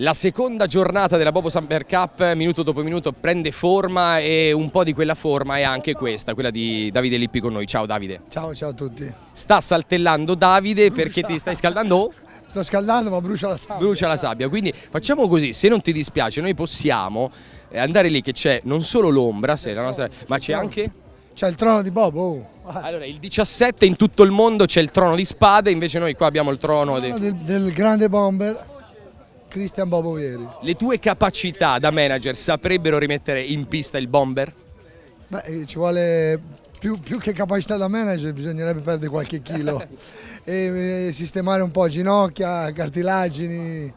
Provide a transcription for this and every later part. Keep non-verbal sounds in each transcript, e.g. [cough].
La seconda giornata della Bobo Samper Cup, minuto dopo minuto, prende forma e un po' di quella forma è anche questa, quella di Davide Lippi con noi. Ciao Davide. Ciao, ciao a tutti. Sta saltellando Davide brucia. perché ti stai scaldando? Sto scaldando ma brucia la sabbia. Brucia la sabbia, quindi facciamo così, se non ti dispiace noi possiamo andare lì che c'è non solo l'ombra, nostra... ma c'è anche... C'è il trono di Bobo. Oh. Allora, il 17 in tutto il mondo c'è il trono di spade, invece noi qua abbiamo il trono, il trono del, del grande bomber Cristian Bobovieri. Le tue capacità da manager saprebbero rimettere in pista il bomber? Beh, eh, ci vuole più, più, che capacità da manager, bisognerebbe perdere qualche chilo [laughs] e, e, sistemare un po' ginocchia, cartilagini.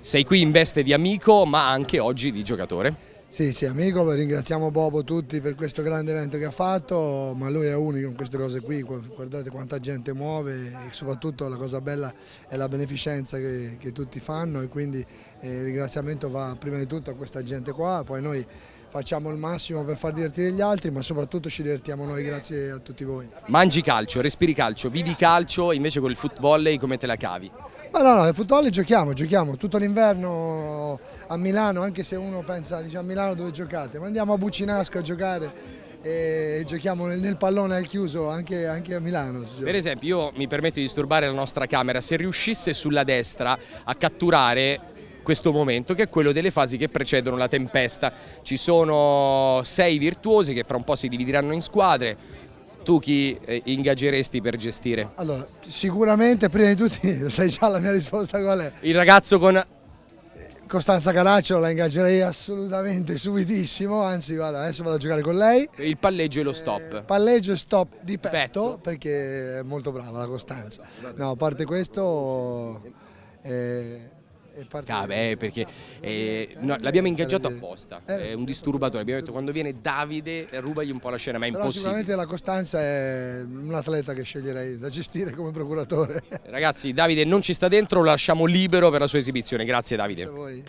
Sei qui in veste di amico ma anche oggi di giocatore? Sì, sì, amico, ringraziamo Bobo tutti per questo grande evento che ha fatto, ma lui è unico in queste cose qui, guardate quanta gente muove e soprattutto la cosa bella è la beneficenza che, che tutti fanno e quindi eh, il ringraziamento va prima di tutto a questa gente qua, poi noi facciamo il massimo per far divertire gli altri, ma soprattutto ci divertiamo noi, grazie a tutti voi. Mangi calcio, respiri calcio, vivi calcio, invece con il footvolley come te la cavi? Ma no, no, nel football giochiamo, giochiamo tutto l'inverno a Milano, anche se uno pensa diciamo, a Milano dove giocate, ma andiamo a Bucinasco a giocare e giochiamo nel, nel pallone al chiuso anche, anche a Milano. Per esempio io mi permetto di disturbare la nostra camera, se riuscisse sulla destra a catturare questo momento che è quello delle fasi che precedono la tempesta. Ci sono sei virtuosi che fra un po' si divideranno in squadre, tu chi eh, ingaggeresti per gestire? Allora, sicuramente prima di tutti, [laughs] sai già la mia risposta qual è? Il ragazzo con... Costanza Caracciolo la ingaggerei assolutamente subitissimo, anzi guarda, adesso vado a giocare con lei. Il palleggio e lo stop. Eh, palleggio e stop di petto, petto, perché è molto brava la Costanza. No, a parte questo... Eh, Ah, beh, perché eh, no, l'abbiamo ingaggiato apposta, eh. è un disturbatore, abbiamo detto quando viene Davide rubagli un po' la scena, ma è Però impossibile. Sicuramente la Costanza è un atleta che sceglierei da gestire come procuratore. Ragazzi, Davide non ci sta dentro, lo lasciamo libero per la sua esibizione, grazie Davide. Grazie a voi.